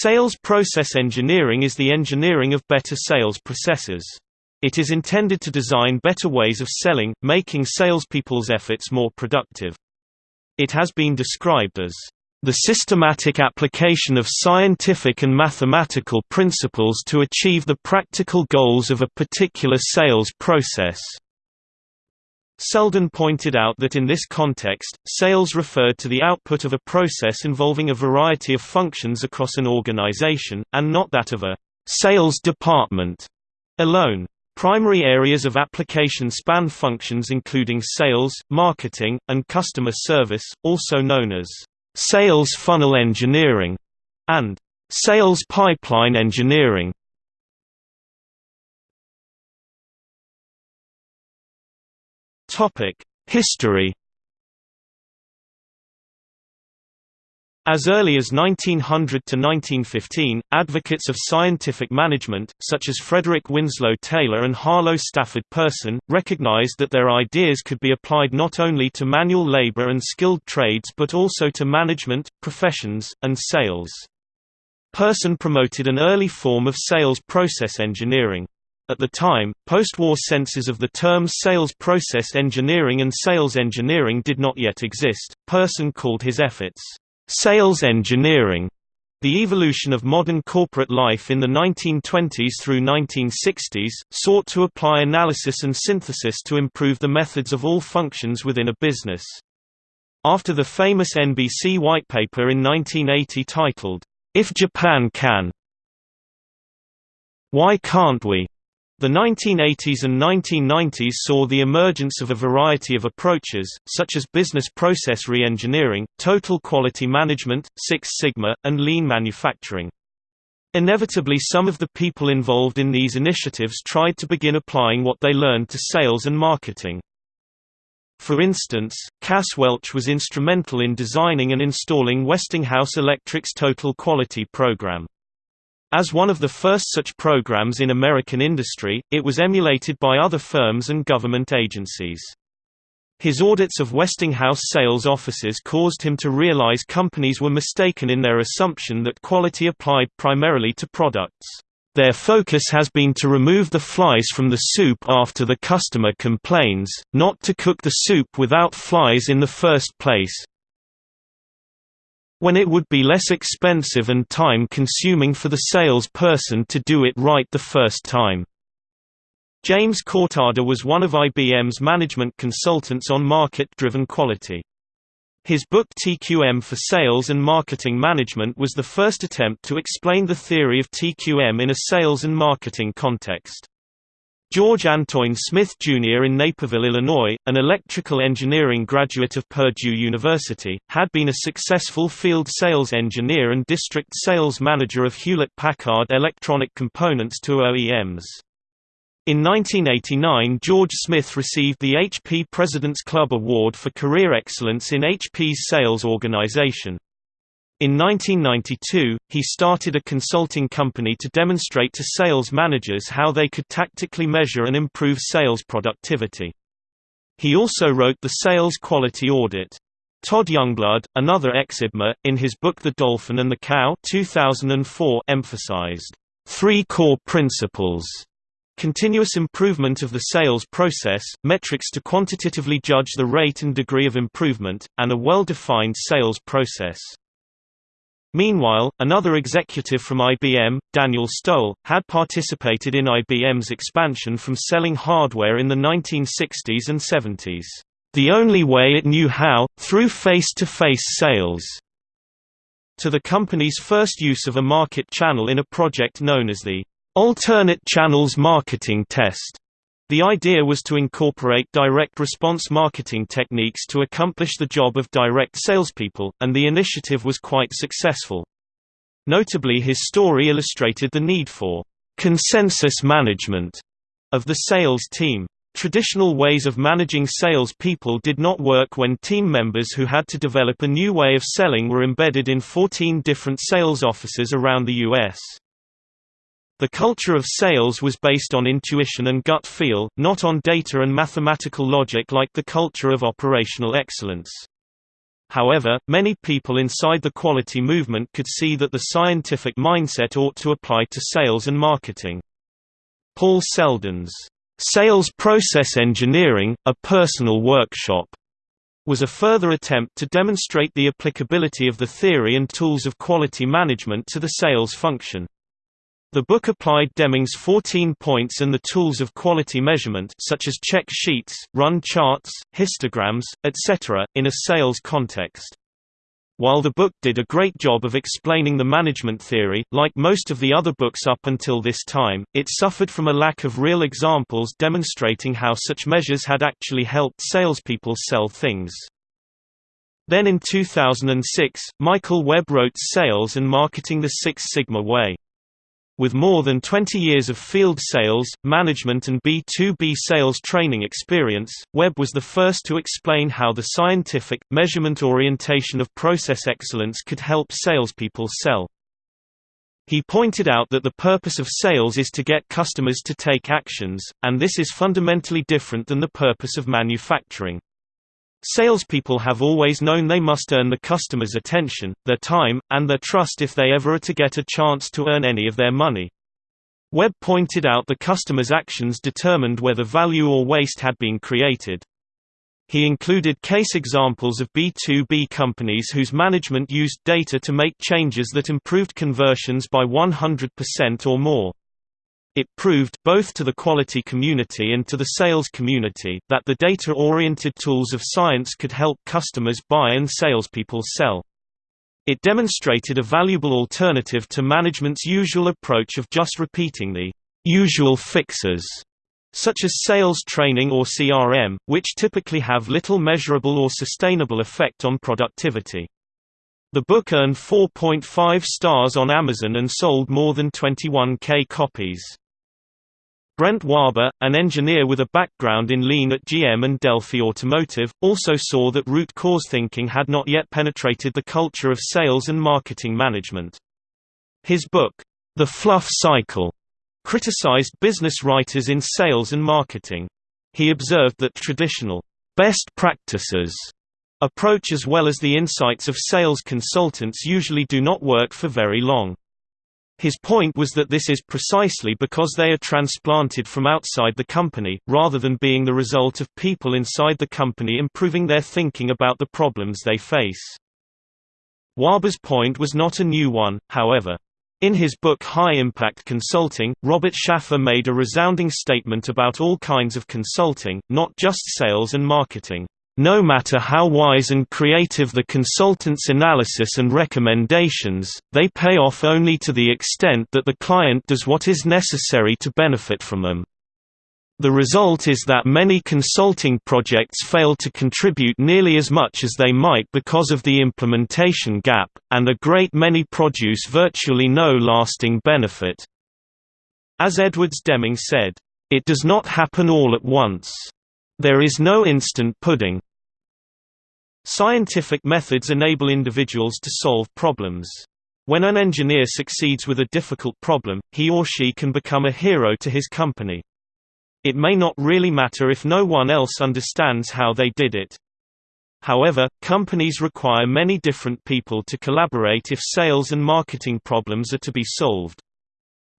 Sales process engineering is the engineering of better sales processes. It is intended to design better ways of selling, making salespeople's efforts more productive. It has been described as the systematic application of scientific and mathematical principles to achieve the practical goals of a particular sales process. Selden pointed out that in this context, sales referred to the output of a process involving a variety of functions across an organization, and not that of a sales department alone. Primary areas of application span functions including sales, marketing, and customer service, also known as sales funnel engineering, and sales pipeline engineering. History As early as 1900 to 1915, advocates of scientific management, such as Frederick Winslow Taylor and Harlow Stafford Person, recognized that their ideas could be applied not only to manual labor and skilled trades but also to management, professions, and sales. Person promoted an early form of sales process engineering. At the time, post-war senses of the terms sales process engineering and sales engineering did not yet exist. Person called his efforts, "...sales engineering." The evolution of modern corporate life in the 1920s through 1960s, sought to apply analysis and synthesis to improve the methods of all functions within a business. After the famous NBC whitepaper in 1980 titled, If Japan Can, Why Can't We? The 1980s and 1990s saw the emergence of a variety of approaches, such as business process re-engineering, total quality management, Six Sigma, and lean manufacturing. Inevitably some of the people involved in these initiatives tried to begin applying what they learned to sales and marketing. For instance, Cass Welch was instrumental in designing and installing Westinghouse Electric's Total Quality Program. As one of the first such programs in American industry, it was emulated by other firms and government agencies. His audits of Westinghouse sales offices caused him to realize companies were mistaken in their assumption that quality applied primarily to products. Their focus has been to remove the flies from the soup after the customer complains, not to cook the soup without flies in the first place when it would be less expensive and time-consuming for the salesperson to do it right the first time. James Cortada was one of IBM's management consultants on market-driven quality. His book TQM for Sales and Marketing Management was the first attempt to explain the theory of TQM in a sales and marketing context. George Antoine Smith, Jr. in Naperville, Illinois, an electrical engineering graduate of Purdue University, had been a successful field sales engineer and district sales manager of Hewlett-Packard electronic components to OEMs. In 1989 George Smith received the HP President's Club Award for Career Excellence in HP's sales organization. In 1992, he started a consulting company to demonstrate to sales managers how they could tactically measure and improve sales productivity. He also wrote the Sales Quality Audit. Todd Youngblood, another ex-IBMer, in his book The Dolphin and the Cow 2004 emphasized, three core principles Continuous improvement of the sales process, metrics to quantitatively judge the rate and degree of improvement, and a well-defined sales process. Meanwhile, another executive from IBM, Daniel Stowell, had participated in IBM's expansion from selling hardware in the 1960s and 70s. The only way it knew how, through face-to-face -face sales, to the company's first use of a market channel in a project known as the Alternate Channels Marketing Test. The idea was to incorporate direct response marketing techniques to accomplish the job of direct salespeople, and the initiative was quite successful. Notably his story illustrated the need for consensus management of the sales team. Traditional ways of managing sales people did not work when team members who had to develop a new way of selling were embedded in 14 different sales offices around the U.S. The culture of sales was based on intuition and gut feel, not on data and mathematical logic like the culture of operational excellence. However, many people inside the quality movement could see that the scientific mindset ought to apply to sales and marketing. Paul Selden's Sales Process Engineering, a Personal Workshop was a further attempt to demonstrate the applicability of the theory and tools of quality management to the sales function. The book applied Deming's 14 points and the tools of quality measurement such as check sheets, run charts, histograms, etc., in a sales context. While the book did a great job of explaining the management theory, like most of the other books up until this time, it suffered from a lack of real examples demonstrating how such measures had actually helped salespeople sell things. Then in 2006, Michael Webb wrote Sales and Marketing the Six Sigma Way. With more than 20 years of field sales, management and B2B sales training experience, Webb was the first to explain how the scientific, measurement orientation of process excellence could help salespeople sell. He pointed out that the purpose of sales is to get customers to take actions, and this is fundamentally different than the purpose of manufacturing. Salespeople have always known they must earn the customer's attention, their time, and their trust if they ever are to get a chance to earn any of their money. Webb pointed out the customer's actions determined whether value or waste had been created. He included case examples of B2B companies whose management used data to make changes that improved conversions by 100% or more. It proved, both to the quality community and to the sales community, that the data-oriented tools of science could help customers buy and salespeople sell. It demonstrated a valuable alternative to management's usual approach of just repeating the usual fixes, such as sales training or CRM, which typically have little measurable or sustainable effect on productivity. The book earned 4.5 stars on Amazon and sold more than 21k copies. Brent Wahba, an engineer with a background in lean at GM and Delphi Automotive, also saw that root cause thinking had not yet penetrated the culture of sales and marketing management. His book, The Fluff Cycle, criticized business writers in sales and marketing. He observed that traditional best practices approach as well as the insights of sales consultants usually do not work for very long. His point was that this is precisely because they are transplanted from outside the company, rather than being the result of people inside the company improving their thinking about the problems they face. Wahba's point was not a new one, however. In his book High Impact Consulting, Robert Schaffer made a resounding statement about all kinds of consulting, not just sales and marketing. No matter how wise and creative the consultant's analysis and recommendations, they pay off only to the extent that the client does what is necessary to benefit from them. The result is that many consulting projects fail to contribute nearly as much as they might because of the implementation gap, and a great many produce virtually no lasting benefit. As Edwards Deming said, "...it does not happen all at once. There is no instant pudding. Scientific methods enable individuals to solve problems. When an engineer succeeds with a difficult problem, he or she can become a hero to his company. It may not really matter if no one else understands how they did it. However, companies require many different people to collaborate if sales and marketing problems are to be solved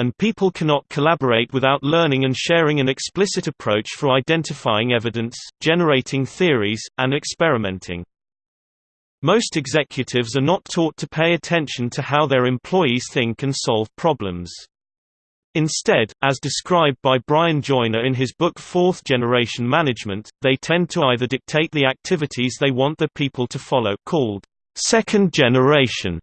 and people cannot collaborate without learning and sharing an explicit approach for identifying evidence, generating theories, and experimenting. Most executives are not taught to pay attention to how their employees think and solve problems. Instead, as described by Brian Joiner in his book Fourth Generation Management, they tend to either dictate the activities they want their people to follow called second generation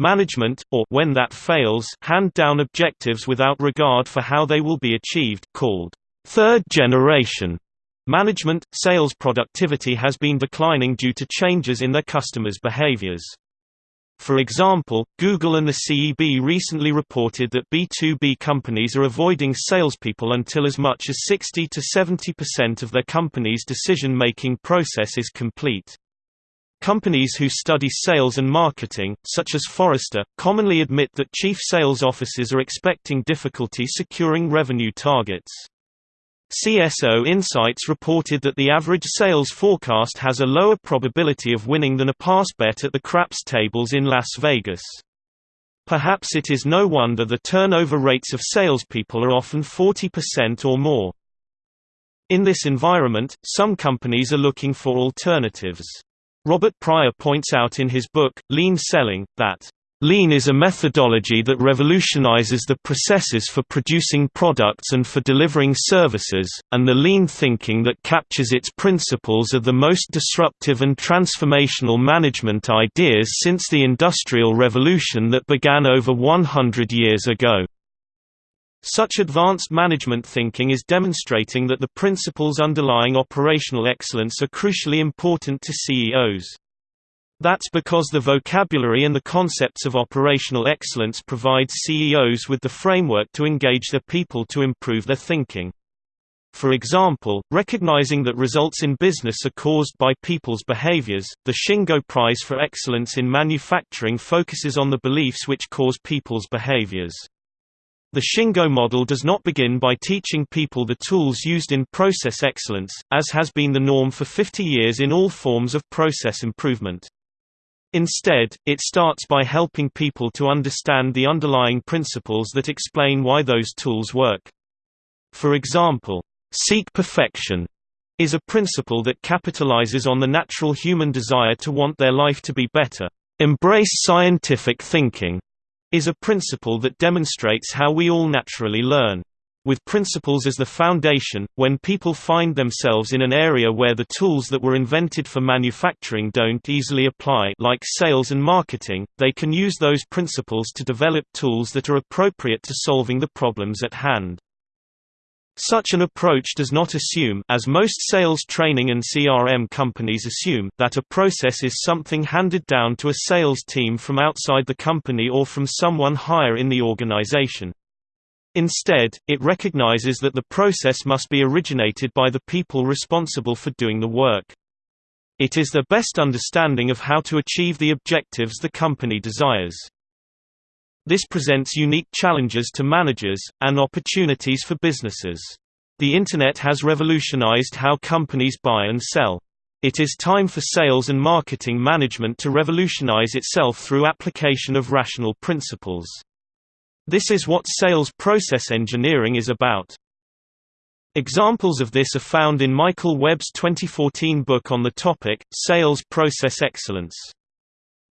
Management, or when that fails, hand down objectives without regard for how they will be achieved, called third generation management. Sales productivity has been declining due to changes in their customers' behaviors. For example, Google and the CEB recently reported that B2B companies are avoiding salespeople until as much as 60 to 70% of their company's decision-making process is complete. Companies who study sales and marketing, such as Forrester, commonly admit that chief sales officers are expecting difficulty securing revenue targets. CSO Insights reported that the average sales forecast has a lower probability of winning than a pass bet at the craps tables in Las Vegas. Perhaps it is no wonder the turnover rates of salespeople are often 40% or more. In this environment, some companies are looking for alternatives. Robert Pryor points out in his book, Lean Selling, that Lean is a methodology that revolutionizes the processes for producing products and for delivering services, and the lean thinking that captures its principles are the most disruptive and transformational management ideas since the Industrial Revolution that began over 100 years ago. Such advanced management thinking is demonstrating that the principles underlying operational excellence are crucially important to CEOs. That's because the vocabulary and the concepts of operational excellence provide CEOs with the framework to engage their people to improve their thinking. For example, recognizing that results in business are caused by people's behaviors, the Shingo Prize for Excellence in Manufacturing focuses on the beliefs which cause people's behaviors. The Shingo model does not begin by teaching people the tools used in process excellence, as has been the norm for 50 years in all forms of process improvement. Instead, it starts by helping people to understand the underlying principles that explain why those tools work. For example, seek perfection is a principle that capitalizes on the natural human desire to want their life to be better. Embrace scientific thinking is a principle that demonstrates how we all naturally learn. With principles as the foundation, when people find themselves in an area where the tools that were invented for manufacturing don't easily apply like sales and marketing, they can use those principles to develop tools that are appropriate to solving the problems at hand. Such an approach does not assume as most sales training and CRM companies assume that a process is something handed down to a sales team from outside the company or from someone higher in the organization. Instead, it recognizes that the process must be originated by the people responsible for doing the work. It is their best understanding of how to achieve the objectives the company desires. This presents unique challenges to managers, and opportunities for businesses. The Internet has revolutionized how companies buy and sell. It is time for sales and marketing management to revolutionize itself through application of rational principles. This is what sales process engineering is about. Examples of this are found in Michael Webb's 2014 book on the topic, Sales Process Excellence.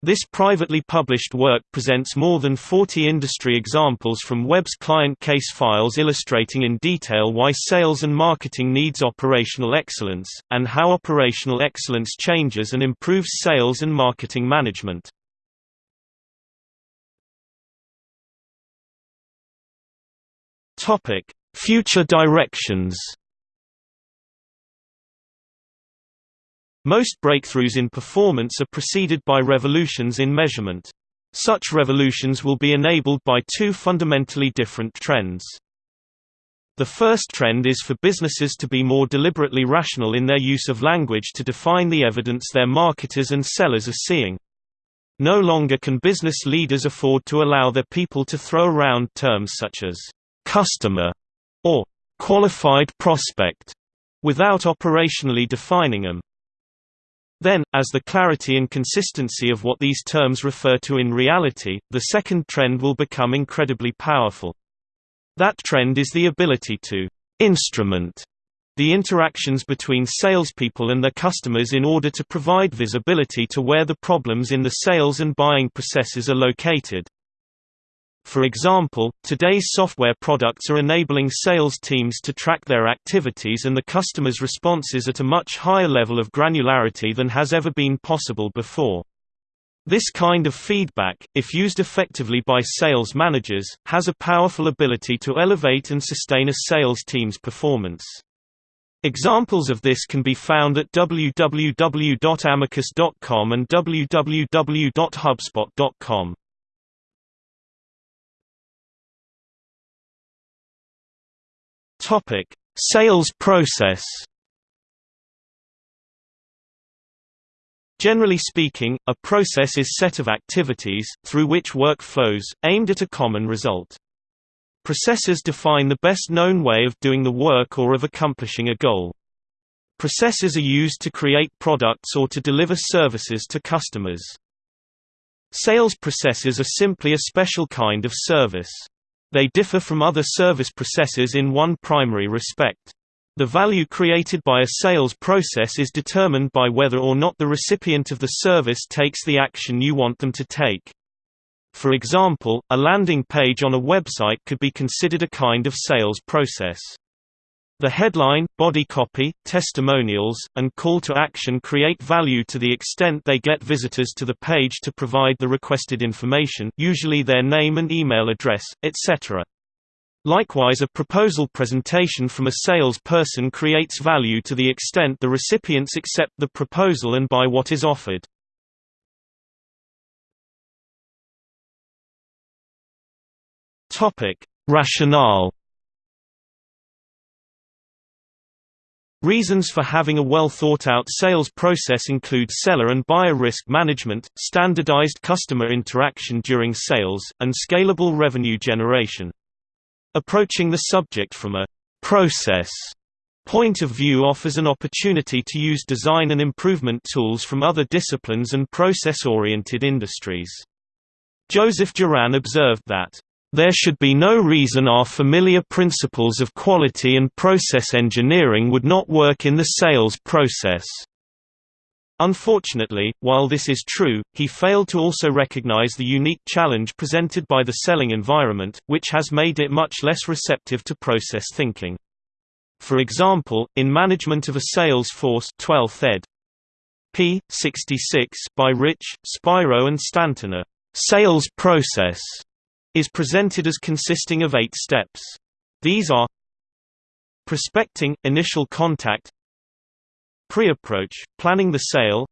This privately published work presents more than 40 industry examples from Webb's client case files illustrating in detail why sales and marketing needs operational excellence, and how operational excellence changes and improves sales and marketing management. Future directions. Most breakthroughs in performance are preceded by revolutions in measurement. Such revolutions will be enabled by two fundamentally different trends. The first trend is for businesses to be more deliberately rational in their use of language to define the evidence their marketers and sellers are seeing. No longer can business leaders afford to allow their people to throw around terms such as customer or qualified prospect without operationally defining them. Then, as the clarity and consistency of what these terms refer to in reality, the second trend will become incredibly powerful. That trend is the ability to instrument the interactions between salespeople and their customers in order to provide visibility to where the problems in the sales and buying processes are located. For example, today's software products are enabling sales teams to track their activities and the customer's responses at a much higher level of granularity than has ever been possible before. This kind of feedback, if used effectively by sales managers, has a powerful ability to elevate and sustain a sales team's performance. Examples of this can be found at www.amicus.com and www.hubspot.com. Topic: Sales process. Generally speaking, a process is set of activities, through which work flows, aimed at a common result. Processes define the best known way of doing the work or of accomplishing a goal. Processes are used to create products or to deliver services to customers. Sales processes are simply a special kind of service. They differ from other service processes in one primary respect. The value created by a sales process is determined by whether or not the recipient of the service takes the action you want them to take. For example, a landing page on a website could be considered a kind of sales process. The headline, body copy, testimonials, and call to action create value to the extent they get visitors to the page to provide the requested information usually their name and email address, etc. Likewise a proposal presentation from a sales person creates value to the extent the recipients accept the proposal and buy what is offered. Rationale. Reasons for having a well-thought-out sales process include seller and buyer risk management, standardized customer interaction during sales, and scalable revenue generation. Approaching the subject from a «process» point of view offers an opportunity to use design and improvement tools from other disciplines and process-oriented industries. Joseph Juran observed that there should be no reason our familiar principles of quality and process engineering would not work in the sales process. Unfortunately, while this is true, he failed to also recognize the unique challenge presented by the selling environment, which has made it much less receptive to process thinking. For example, in Management of a Sales Force 12th ed. p. 66 by Rich, Spiro and Stanton a sales process is presented as consisting of eight steps. These are Prospecting – initial contact Pre-approach – planning the sale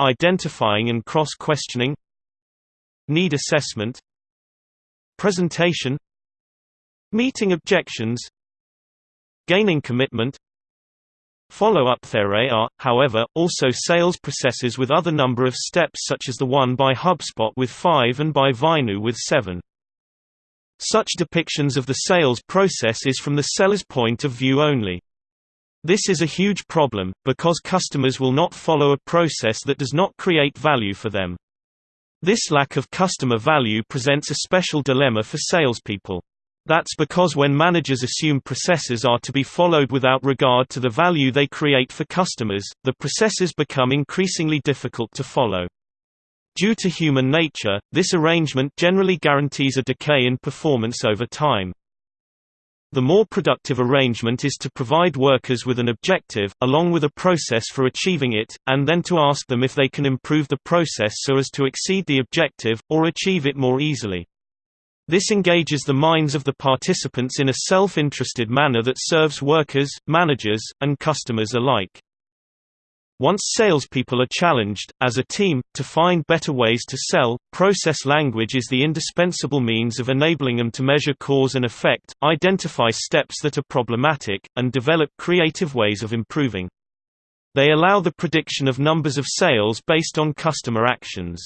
Identifying and cross-questioning Need assessment Presentation Meeting objections Gaining commitment Follow-up There are, however, also sales processes with other number of steps such as the one by HubSpot with 5 and by Vinu with 7. Such depictions of the sales process is from the seller's point of view only. This is a huge problem, because customers will not follow a process that does not create value for them. This lack of customer value presents a special dilemma for salespeople. That's because when managers assume processes are to be followed without regard to the value they create for customers, the processes become increasingly difficult to follow. Due to human nature, this arrangement generally guarantees a decay in performance over time. The more productive arrangement is to provide workers with an objective, along with a process for achieving it, and then to ask them if they can improve the process so as to exceed the objective, or achieve it more easily. This engages the minds of the participants in a self-interested manner that serves workers, managers, and customers alike. Once salespeople are challenged, as a team, to find better ways to sell, process language is the indispensable means of enabling them to measure cause and effect, identify steps that are problematic, and develop creative ways of improving. They allow the prediction of numbers of sales based on customer actions.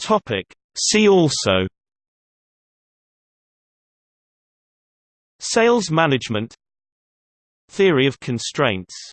Topic. See also. Sales management. Theory of constraints